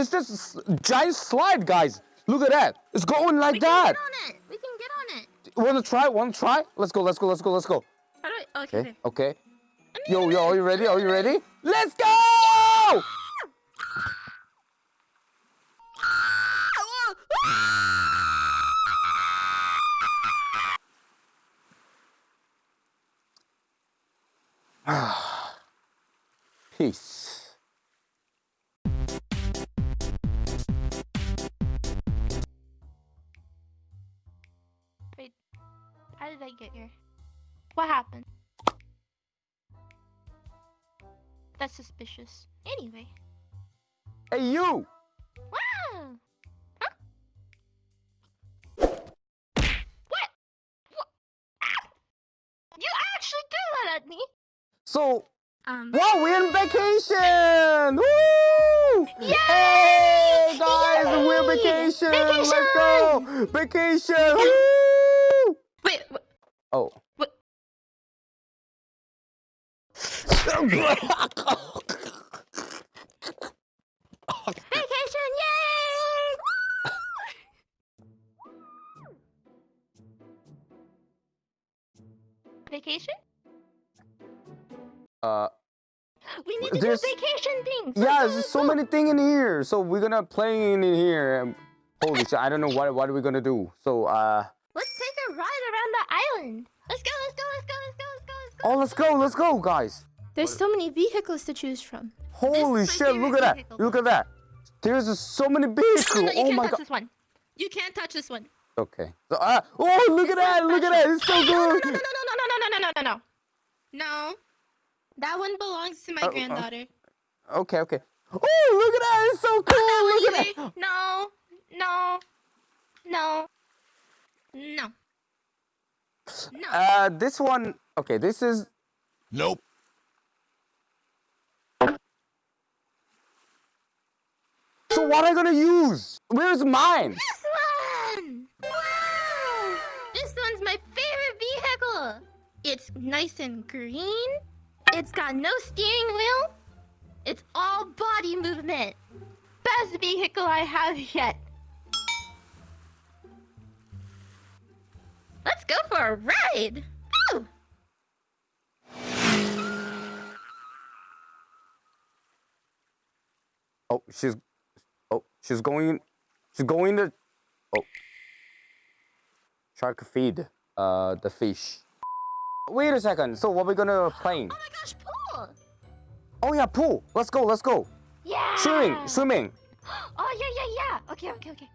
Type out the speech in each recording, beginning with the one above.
It's this giant slide, guys. Look at that. It's going like we that. can get on it. We can get on it. Wanna try? Wanna try? Let's go. Let's go. Let's go. Let's go. How do I? Oh, okay. Okay. okay. Okay. Yo, yo, are you ready? Are you ready? Let's go! Peace. I get here? What happened? That's suspicious. Anyway. Hey, you! Wow. Huh? What? What? You actually threw that at me. So, Um. wow, we're on vacation! Woo! Yay! Hey, guys, we're Yay! vacation! Let's go! Vacation! Woo! Wait. wait Oh. What? vacation! Yay! Vacation? uh, We need to There's- do vacation things. yeah, there's so many things in here. So we're gonna play in here. Holy shit, I don't know what what are we gonna do. So uh, Let's take a ride around the island. Let's go, let's go, let's go, let's go, let's go, let's go. Oh, let's go, let's go, guys. There's so many vehicles to choose from. Holy shit, look at that. Look at that. There's uh, so many vehicles. No, vehicles. no, you oh can't my touch god. this one. You can't touch this one. Okay. So, uh, oh, look at that. Look at that. It's so No, no, good. no, no, no, no, no, no, no, no, no, no. No. That one belongs to my Uh, uh, granddaughter. Okay, okay. Oh, look at that. It's so cool. Look at that. no, no, no, no. No. Uh, this one. Okay, this is. Nope. So what am I gonna use? Where's mine? This one! Wow! This one's my favorite vehicle. It's nice and green. It's got no steering wheel. It's all body movement. Best vehicle I have yet. Let's go for a ride. Oh, she's. Oh, she's going. She's going to. Oh. Shark feed. Uh, the fish. Wait a second. So what we gonna play? Oh my gosh, pool! Oh yeah, pool. Let's go. Let's go. Yeah! Swimming. Swimming. Oh yeah, yeah, yeah. Okay, okay, okay.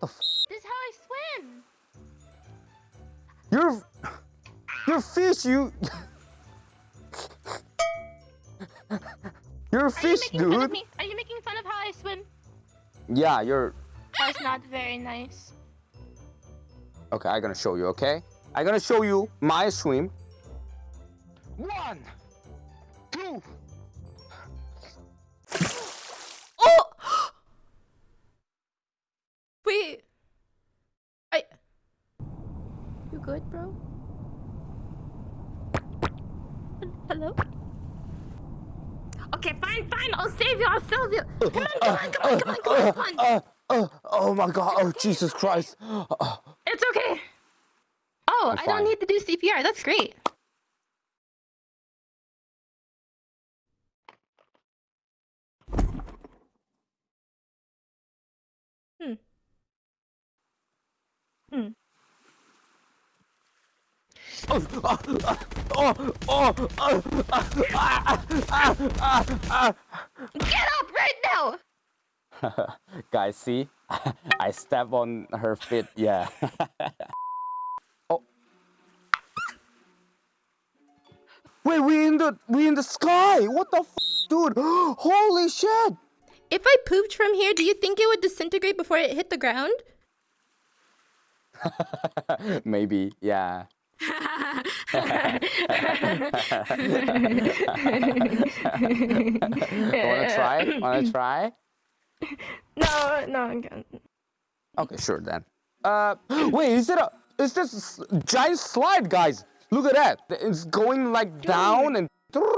The f- This is how I swim. You're. You're fish. You. You're a Are you fish, making fun of dude. me? Are you making fun of how I swim? Yeah, you're. That's not very nice. Okay, I'm gonna show you. Okay, I'm gonna show you my swim. One, two. Oh! Wait. I. You good, bro? Hello? Okay, fine, fine. I'll save you. I'll save you. Come on, come on, come on, come on, come on, come on. Uh, uh, oh my God! Oh Jesus Christ! It's okay. Oh, I'm I don't need to do CPR. That's great. Oh, oh, oh, oh, oh, ah, ah, ah, ah, ah. Get up right now. Guys, see? I step on her feet. Yeah. oh. Wait, we in the we in the sky. What the f dude? Holy shit! If I pooped from here, do you think it would disintegrate before it hit the ground? Maybe, yeah. Wanna try? Wanna try? No, no, I'm good. Okay, sure then. Uh, wait, is it a? Is this a giant slide, guys? Look at that. It's going like down and.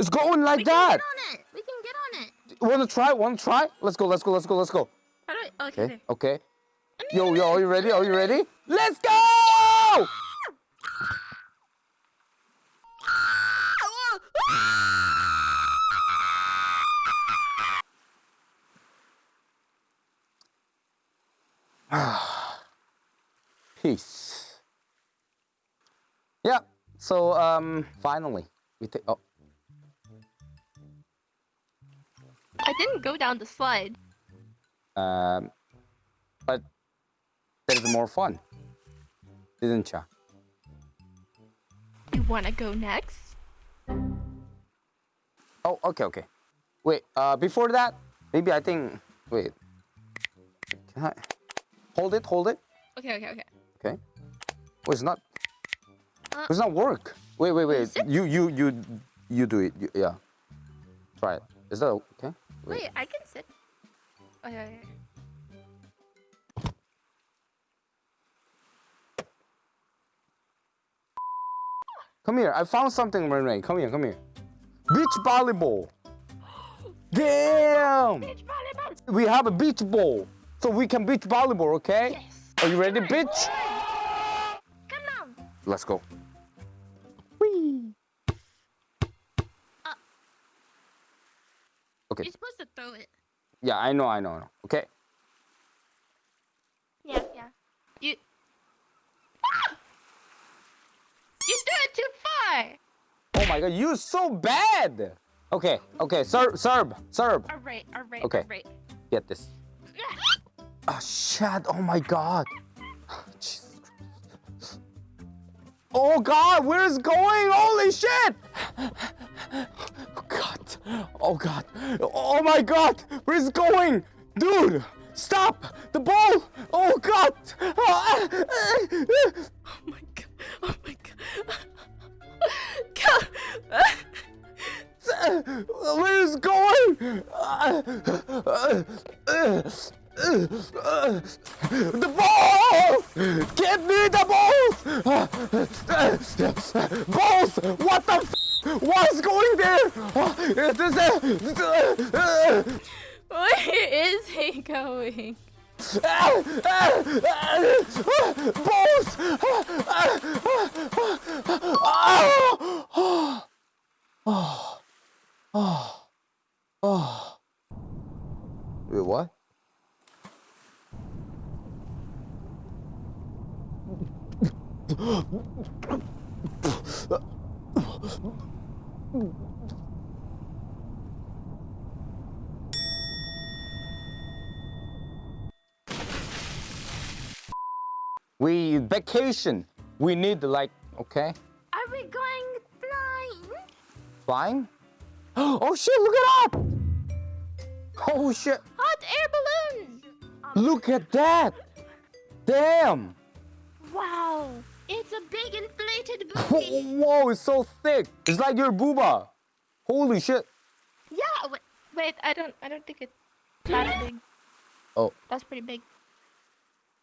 It's going like We can that. get on it. We can get on it. Wanna try? Wanna try? Let's go. Let's go. Let's go. Let's go. How do I? Okay. Okay. Okay. Yo, yo, are you ready? Are you ready? Let's go! Peace. Yeah. So um, finally we take. Oh, I didn't go down the slide. um, but that is more fun, didn't ya? You wanna go next? Oh, okay, okay. Wait, uh, before that, maybe I think. Wait. Can I hold it? Hold it. Okay. Okay. Okay. Okay. Oh, it's not. Uh, it's not work. Wait, wait, wait. You, you, you, you do it. You, yeah. Try it. Is that okay? Wait, I can sit. Okay. okay. Come here. I found something, Renee. Come here. Come here. Beach volleyball. Damn. Beach volleyball. We have a beach ball, so we can beach volleyball. Okay. Yes. Are you ready, bitch? Come on. Let's go. Whee. Uh. Okay. You're supposed to throw it. Yeah, I know, I know, I know. Okay. Yeah. Yeah. You. Ah! You threw it too far. Oh my god, you're so bad. Okay, okay, serve, serve, serve. All right. All right. Okay. All right. Get this. Oh shit! Oh my god. Oh god, where is going? Holy shit! Oh god. Oh god. Oh my god, where is going? Dude, stop! The ball! Oh god! Oh my god. Oh my god. God. Where is going? The ball! Give me the balls! Balls! What the f? What's going there? This is- Where is he going? Balls! Oh. Oh. Oh. Wait, what? We vacation. We need like okay, Are we going flying? flying. Oh shit! Look at that! Oh shit! Hot air balloon. Look at that! Damn! Wow. It's a big inflated booty. Whoa! It's so thick. It's like your booba. Holy shit! yeah. Wait, wait. I don't. I don't think it's that big. Oh That's pretty big.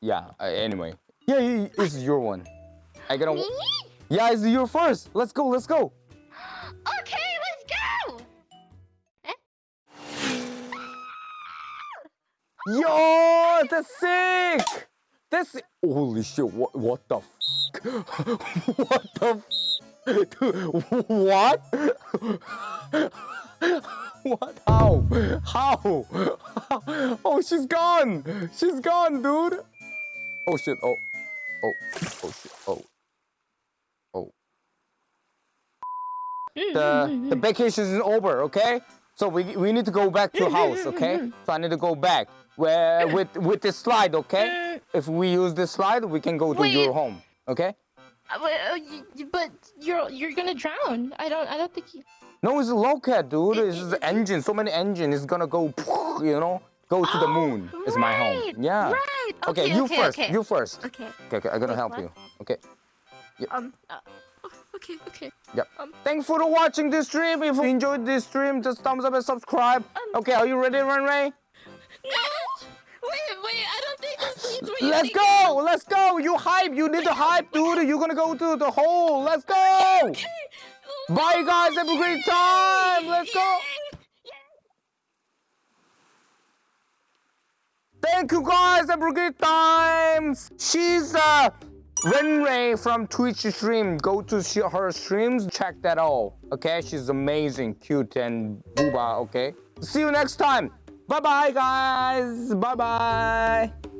yeah. Uh, anyway, yeah, yeah, this is your one. I gotta. Me? Yeah, it's your first. Let's go. Let's go. Okay, let's go. Yo, that's sick. That's holy shit. What? What the? What the? F- Dude, what? what? How? How? Oh, she's gone. She's gone, dude. Oh shit. Oh. Oh. Oh shit. Oh. Oh. The the vacation is over. Okay. So we we need to go back to house. Okay. So I need to go back where with with this slide. Okay. If we use this slide, we can go to your home. Okay. Uh, uh, but you're you're gonna drown. I don't. I don't think you. No, it's a locat, dude. It's the engine. So many engine. It's gonna go. You know, go to the moon. It's my home. Yeah. Right. Okay, Okay. you okay, first. Okay. You first. Okay. Okay, okay. I'm gonna Wait, help what? you. Okay. Um. Uh, okay. Okay. Yep. Um. Thanks for watching this stream. If you enjoyed this stream, just thumbs up and subscribe. Um, Okay, are you ready, Ren Let's go! Let's go! You hype! You need to hype, dude! You're gonna go to the hole! Let's go! Bye, guys. Have a great time. Let's go. Thank you, guys. Have a great time. She's uh, Ren Ray from Twitch stream. Go to see her streams. Check that out. Okay, she's amazing, cute, and booba. Okay. See you next time. Bye, bye, guys. Bye, bye.